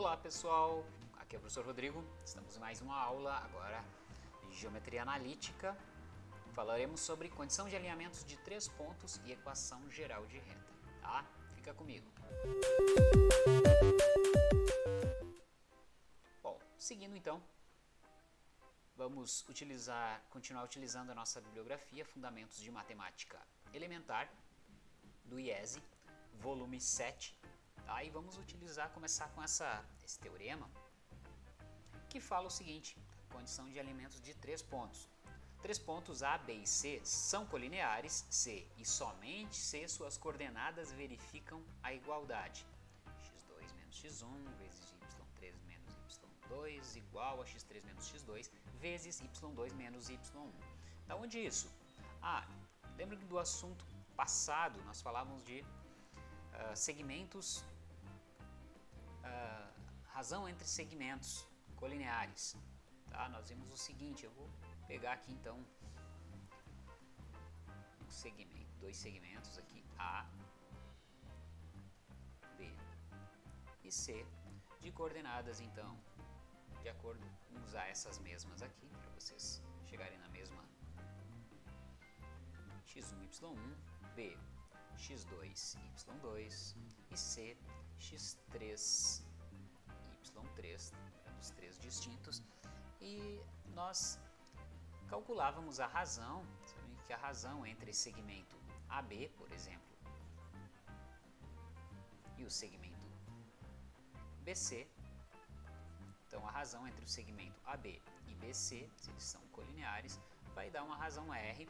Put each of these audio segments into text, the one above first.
Olá pessoal, aqui é o professor Rodrigo, estamos em mais uma aula agora de Geometria Analítica. Falaremos sobre condição de alinhamentos de três pontos e equação geral de reta, tá? Fica comigo. Bom, seguindo então, vamos utilizar, continuar utilizando a nossa bibliografia Fundamentos de Matemática Elementar, do IESE, volume 7, E vamos utilizar, começar com essa, esse teorema que fala o seguinte, condição de alimentos de três pontos. Três pontos A, B e C são colineares C e somente se suas coordenadas verificam a igualdade. x2 menos x1 vezes y3 menos y2 igual a x3 menos x2 vezes y2 menos y1. Da onde isso? Ah, lembra do assunto passado nós falávamos de uh, segmentos uh, razão entre segmentos colineares. Tá? Nós vimos o seguinte, eu vou pegar aqui então um segmento, dois segmentos aqui, A, B e C, de coordenadas então, de acordo com usar essas mesmas aqui, para vocês chegarem na mesma x1, y1, B, x2, y2 e C, x3, y3, os três distintos, e nós calculávamos a razão, que a razão entre segmento AB, por exemplo, e o segmento BC, então a razão entre o segmento AB e BC, se eles são colineares, vai dar uma razão R,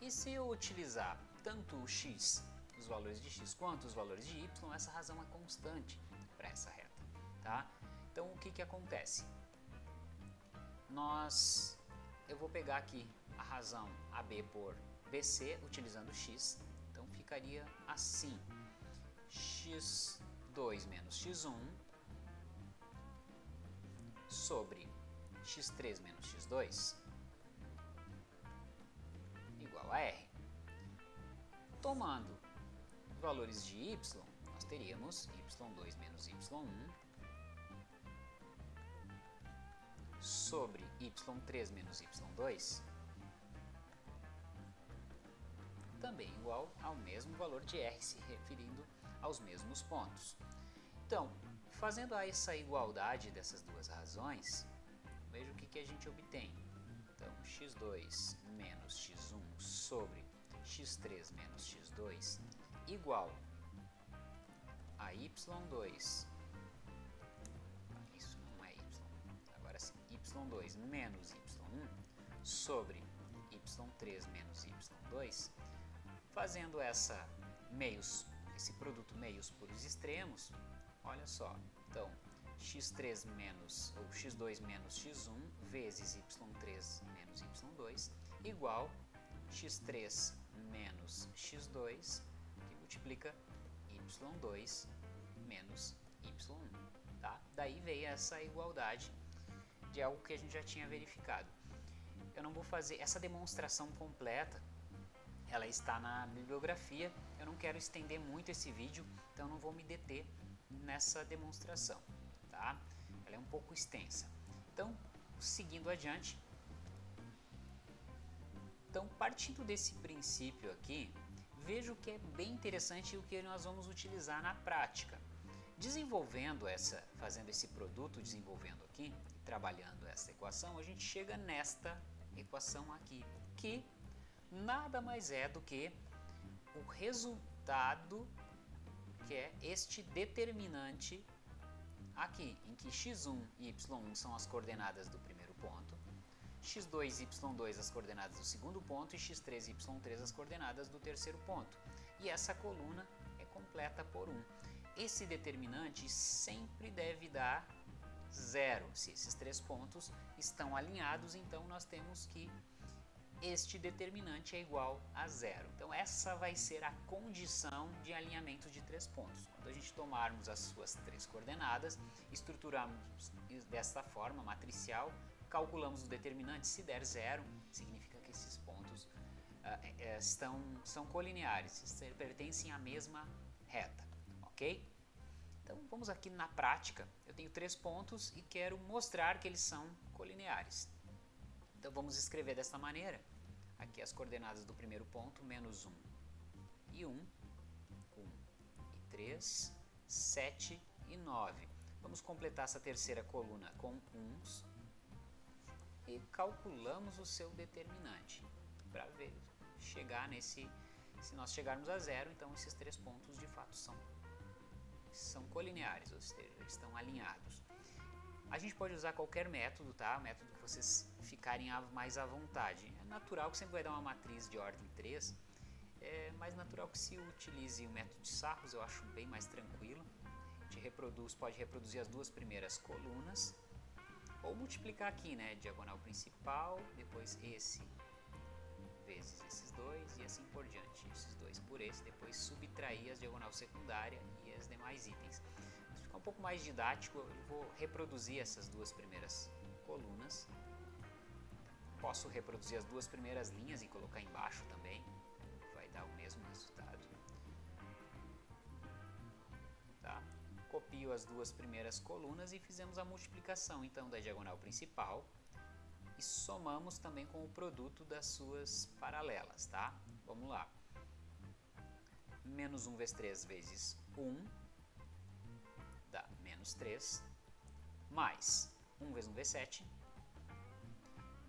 e se eu utilizar tanto o x os valores de x quanto os valores de y, essa razão é constante para essa reta. Tá? Então o que, que acontece? Nós, eu vou pegar aqui a razão AB por BC utilizando x, então ficaria assim, x2 menos x1 sobre x3 menos x2 igual a R. Tomando valores de y, nós teríamos y2 menos y1 sobre y3 menos y2 também igual ao mesmo valor de r, se referindo aos mesmos pontos. Então, fazendo essa igualdade dessas duas razões, veja o que, que a gente obtém. Então, x2 menos x1 sobre x3 menos x2 igual a y2, isso não é y, agora sim, y2 menos y1 sobre y3 menos y2, fazendo essa meios, esse produto meios por os extremos, olha só, então x3 menos, ou x2 menos x1 vezes y3 menos y2 igual x3 menos x2 multiplica y2 menos y1. Tá? Daí veio essa igualdade de algo que a gente já tinha verificado. Eu não vou fazer essa demonstração completa, ela está na bibliografia, eu não quero estender muito esse vídeo, então não vou me deter nessa demonstração. Tá? Ela é um pouco extensa. Então, seguindo adiante, então partindo desse princípio aqui, vejo que é bem interessante o que nós vamos utilizar na prática. Desenvolvendo essa, fazendo esse produto, desenvolvendo aqui, trabalhando essa equação, a gente chega nesta equação aqui, que nada mais é do que o resultado que é este determinante aqui, em que x1 e y1 são as coordenadas do primeiro ponto, x2 e y2 as coordenadas do segundo ponto e x3 e y3 as coordenadas do terceiro ponto. E essa coluna é completa por 1. Esse determinante sempre deve dar zero. Se esses três pontos estão alinhados, então nós temos que este determinante é igual a zero. Então essa vai ser a condição de alinhamento de três pontos. Quando a gente tomarmos as suas três coordenadas, estruturarmos desta forma matricial, calculamos o determinante, se der zero, significa que esses pontos uh, estão, são colineares, pertencem à mesma reta, ok? Então vamos aqui na prática, eu tenho três pontos e quero mostrar que eles são colineares. Então vamos escrever desta maneira, aqui as coordenadas do primeiro ponto, menos 1 e 1, 1 e 3, 7 e 9. Vamos completar essa terceira coluna com uns e calculamos o seu determinante para ver chegar nesse se nós chegarmos a zero então esses três pontos de fato são são colineares ou seja estão alinhados. A gente pode usar qualquer método tá? Método que vocês ficarem mais à vontade. É natural que sempre vai dar uma matriz de ordem 3 é mais natural que se utilize o método de Sarros eu acho bem mais tranquilo. A gente reproduz pode reproduzir as duas primeiras colunas ou multiplicar aqui, né? Diagonal principal, depois esse vezes esses dois e assim por diante. Esses dois por esse, depois subtrair as diagonal secundária e as demais itens. Se ficar um pouco mais didático, eu vou reproduzir essas duas primeiras colunas. Posso reproduzir as duas primeiras linhas e colocar embaixo as duas primeiras colunas e fizemos a multiplicação então da diagonal principal e somamos também com o produto das suas paralelas, tá? Vamos lá. Menos 1 vezes 3 vezes 1 dá menos 3, mais 1 vezes 1 vezes 7,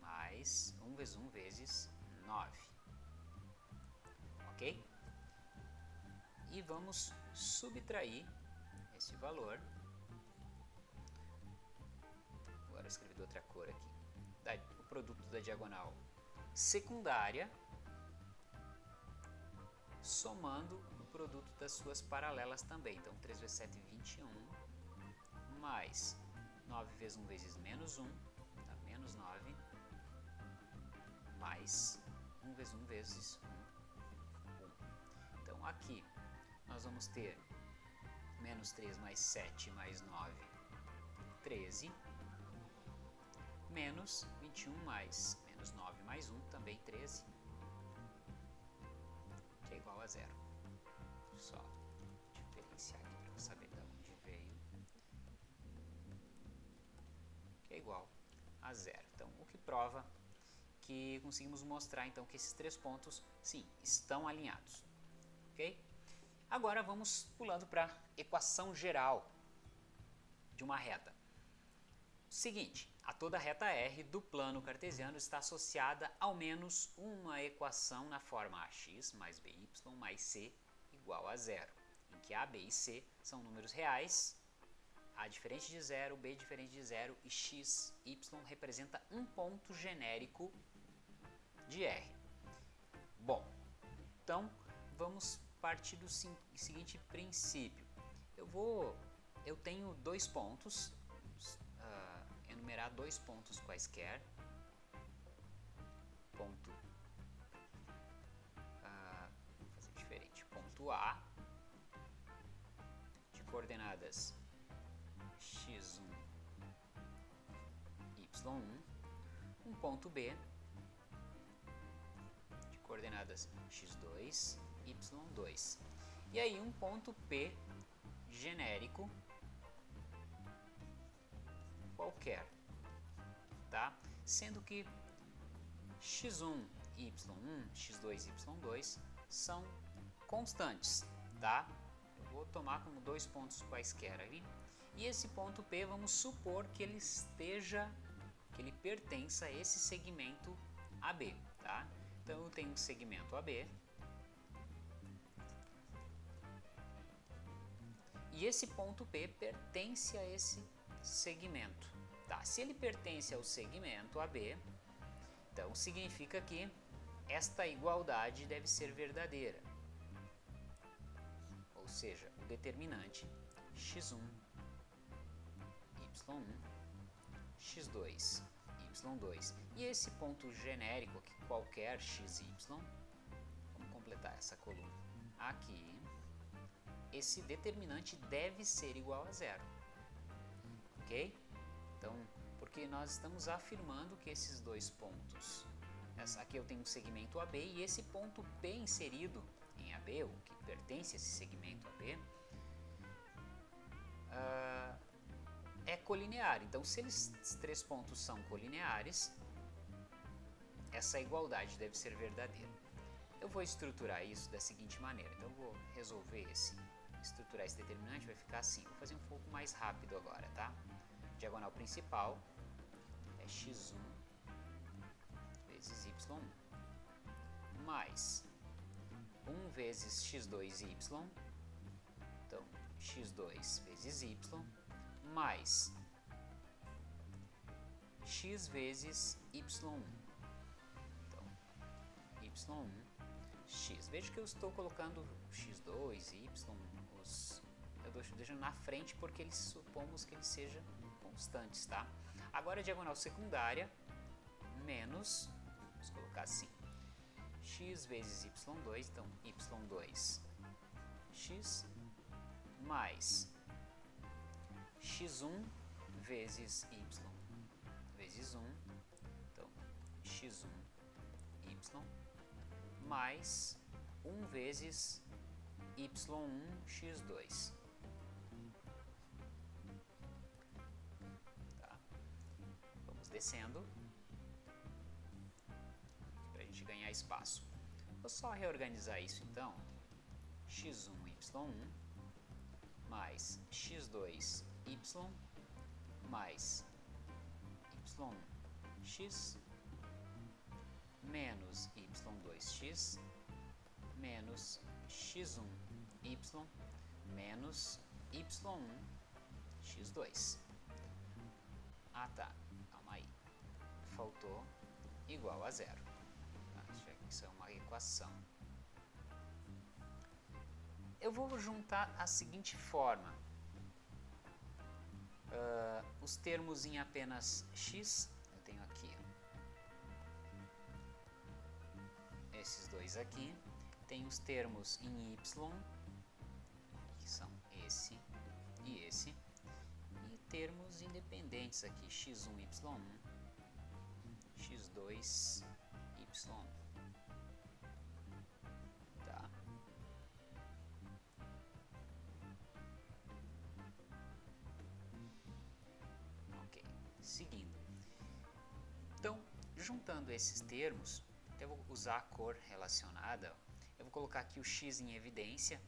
mais 1 vezes 1 vezes 9. Ok? E vamos subtrair esse valor. Agora escrevi de outra cor aqui. O produto da diagonal secundária somando o produto das suas paralelas também. Então, 3 vezes 7, 21, mais 9 vezes 1 vezes menos 1, dá menos 9, mais 1 vezes 1 vezes 1, 1. Então, aqui nós vamos ter menos 3 mais 7 mais 9, 13, menos 21 mais menos 9 mais 1, também 13, que é igual a zero. Só diferenciar aqui para saber de onde veio, que é igual a zero. Então, o que prova que conseguimos mostrar então que esses três pontos, sim, estão alinhados, ok? Agora vamos pulando para equação geral de uma reta. Seguinte, a toda reta R do plano cartesiano está associada ao menos uma equação na forma ax mais by mais c igual a zero, em que a, b e c são números reais, a diferente de zero, b diferente de zero e x, y representa um ponto genérico de R. Bom, então vamos partir do seguinte princípio. Eu vou, eu tenho dois pontos, uh, enumerar dois pontos quaisquer. Ponto, uh, vou fazer diferente. Ponto A de coordenadas x1, y1, um ponto B de coordenadas x2, y2. E aí um ponto P genérico qualquer, tá? Sendo que x1, y1, x2, y2 são constantes, tá? Eu vou tomar como dois pontos quaisquer ali. E esse ponto P, vamos supor que ele esteja, que ele pertença a esse segmento AB, tá? Então eu tenho um segmento AB, E esse ponto P pertence a esse segmento. Tá? Se ele pertence ao segmento AB, então significa que esta igualdade deve ser verdadeira. Ou seja, o determinante x1, y1, x2, y2. E esse ponto genérico aqui, qualquer xy, vamos completar essa coluna aqui, esse determinante deve ser igual a zero. Ok? Então, porque nós estamos afirmando que esses dois pontos, aqui eu tenho um segmento AB e esse ponto P inserido em AB, o que pertence a esse segmento AB, uh, é colinear. Então, se eles, três pontos são colineares, essa igualdade deve ser verdadeira. Eu vou estruturar isso da seguinte maneira. Então, eu vou resolver esse, estruturar esse determinante, vai ficar assim. Vou fazer um pouco mais rápido agora, tá? Diagonal principal é x1 vezes y1 mais 1 vezes x2y, então x2 vezes y, mais x vezes y1. Então, y1, x. Veja que eu estou colocando x2, y, os, eu deixando na frente porque eles supomos que eles sejam constantes, tá? Agora a diagonal secundária menos, vamos colocar assim, x vezes y2, então y2 x mais x1 vezes y vezes 1, então x1 y mais 1 vezes y1 x2. Tá. Vamos descendo para a gente ganhar espaço. Vou só reorganizar isso então. x1 y1 mais x2 y mais y x menos y2x menos x1 y menos y1 x2. Ah tá, calma aí. Faltou igual a zero. Tá? Isso é uma equação. Eu vou juntar a seguinte forma uh, os termos em apenas x, eu tenho aqui esses dois aqui, tem os termos em y, esse e esse, e termos independentes aqui, x1, y1, x2, y1. seguindo. Então, juntando esses termos, eu vou usar a cor relacionada. Eu vou colocar aqui o x em evidência.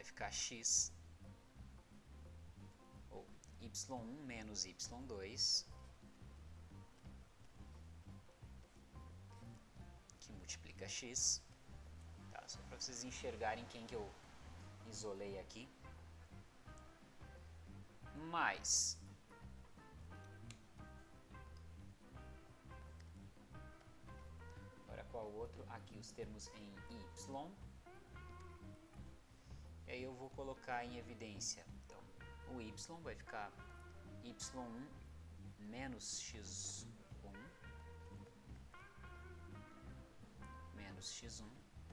Vai ficar x ou y1 menos y2 que multiplica x. Tá? Só para vocês enxergarem quem que eu isolei aqui. Mais qual o outro, aqui os termos em y. E aí eu vou colocar em evidência, então, o y vai ficar y1 menos x1 menos x1,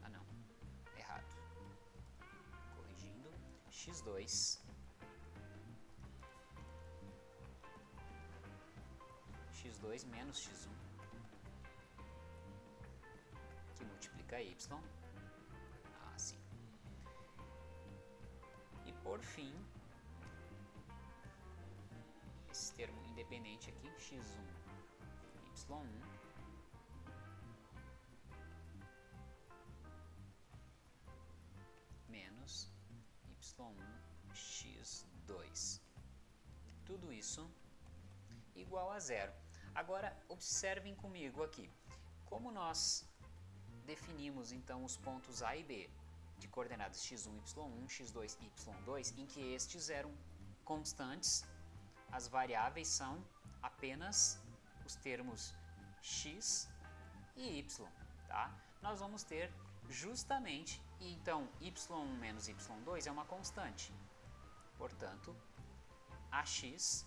ah não, errado, corrigindo, x2 x2 menos x1 que multiplica y, por fim, esse termo independente aqui, x1, y1, menos y1, x2. Tudo isso igual a zero. Agora, observem comigo aqui. Como nós definimos então os pontos A e B de coordenadas x1, y1, x2 e y2, em que estes eram constantes, as variáveis são apenas os termos x e y, tá? Nós vamos ter justamente, então y1 menos y2 é uma constante, portanto, ax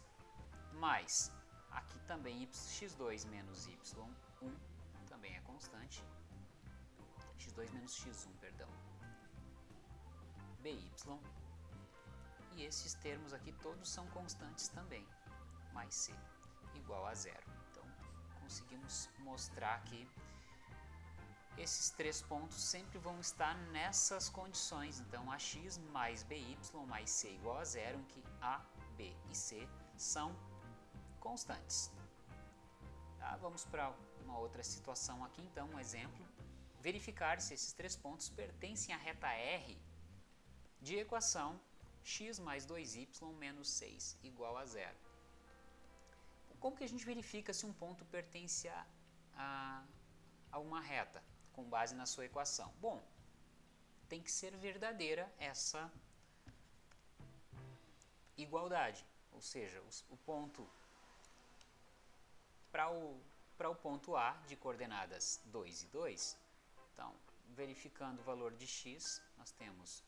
mais, aqui também x2 menos y1 também é constante, x2 menos x1, perdão, by, e esses termos aqui todos são constantes também, mais c igual a zero. Então, conseguimos mostrar que esses três pontos sempre vão estar nessas condições. Então, ax mais by mais c igual a zero, em que a, b e c são constantes. Tá? Vamos para uma outra situação aqui, então, um exemplo. Verificar se esses três pontos pertencem à reta R de equação x mais 2y menos 6 igual a zero. Como que a gente verifica se um ponto pertence a, a, a uma reta com base na sua equação? Bom, tem que ser verdadeira essa igualdade, ou seja, o, ponto para o, o ponto A de coordenadas 2 e 2, então, verificando o valor de x, nós temos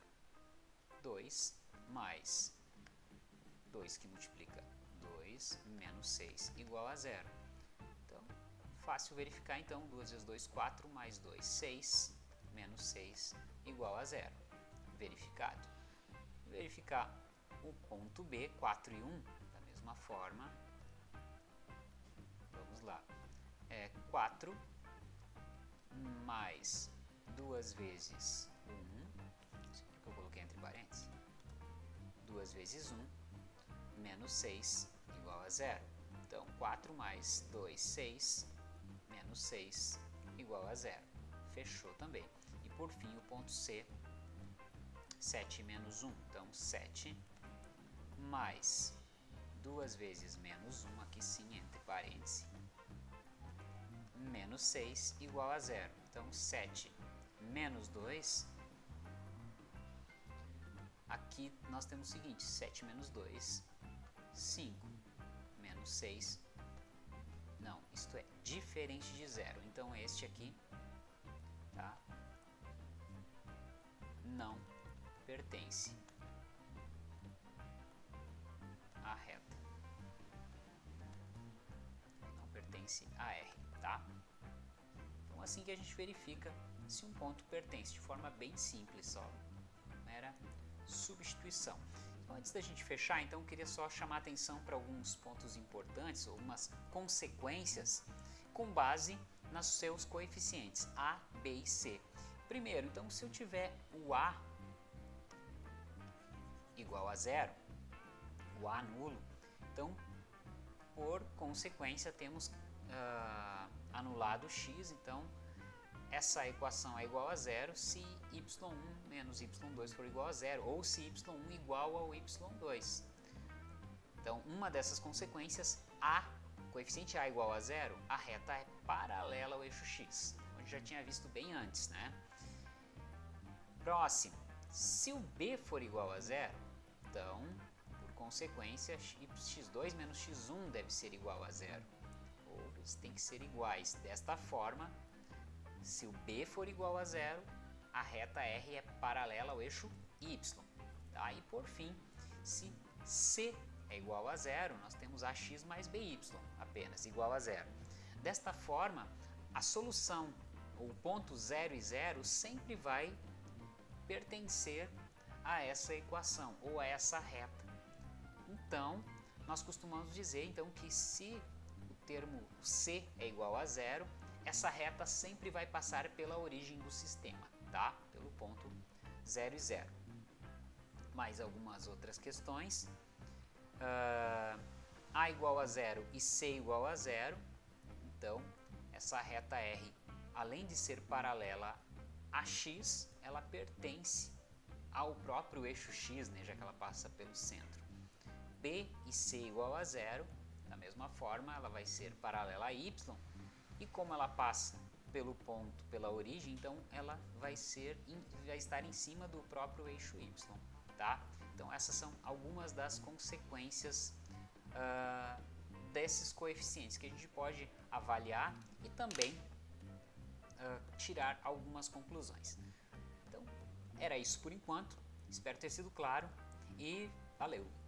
2 mais 2 que multiplica 2 menos 6 igual a zero. Então, fácil verificar então, 2 vezes 2, 4, mais 2, 6, menos 6 igual a zero. Verificado. Verificar o ponto B, 4 e 1, da mesma forma. Vamos lá. É 4 mais 2 vezes 1, isso que eu coloquei entre parênteses, 2 vezes 1, menos 6, igual a zero. Então, 4 mais 2, 6, menos 6, igual a zero. Fechou também. E por fim, o ponto C, 7 menos 1. Então, 7 mais 2 vezes menos 1, aqui sim, entre parênteses, menos 6, igual a zero. Então, 7 menos 2, aqui nós temos o seguinte, 7 menos 2, 5 menos 6. Não, isto é diferente de zero. Então este aqui tá? não pertence à reta. Não pertence a R, tá? Então assim que a gente verifica se um ponto pertence de forma bem simples só. Mera substituição. Então, antes da gente fechar, então, eu queria só chamar atenção para alguns pontos importantes, algumas consequências com base nos seus coeficientes A, B e C. Primeiro, então, se eu tiver o A igual a zero, o A nulo, então, por consequência, temos uh, anulado x, então, essa equação é igual a zero se y1 menos y2 for igual a zero, ou se y1 igual ao y2. Então, uma dessas consequências, a coeficiente a igual a zero, a reta é paralela ao eixo x, onde já tinha visto bem antes, né? Próximo, se o b for igual a zero, então, por consequência, x2 menos x1 deve ser igual a zero, ou eles têm que ser iguais. Desta forma, se o B for igual a zero, a reta R é paralela ao eixo Y. Tá? E por fim, se C é igual a zero, nós temos AX mais BY apenas, igual a zero. Desta forma, a solução, o ponto 0 e 0, sempre vai pertencer a essa equação ou a essa reta. Então, nós costumamos dizer então que se o termo C é igual a zero, essa reta sempre vai passar pela origem do sistema, tá? Pelo ponto 0 e 0. Mais algumas outras questões. Uh, a igual a zero e C igual a zero. Então, essa reta R, além de ser paralela a x, ela pertence ao próprio eixo x, né, já que ela passa pelo centro. B e C igual a zero, da mesma forma, ela vai ser paralela a y, e como ela passa pelo ponto, pela origem, então ela vai ser, vai estar em cima do próprio eixo y, tá? Então essas são algumas das consequências uh, desses coeficientes que a gente pode avaliar e também uh, tirar algumas conclusões. Então era isso por enquanto, espero ter sido claro e valeu!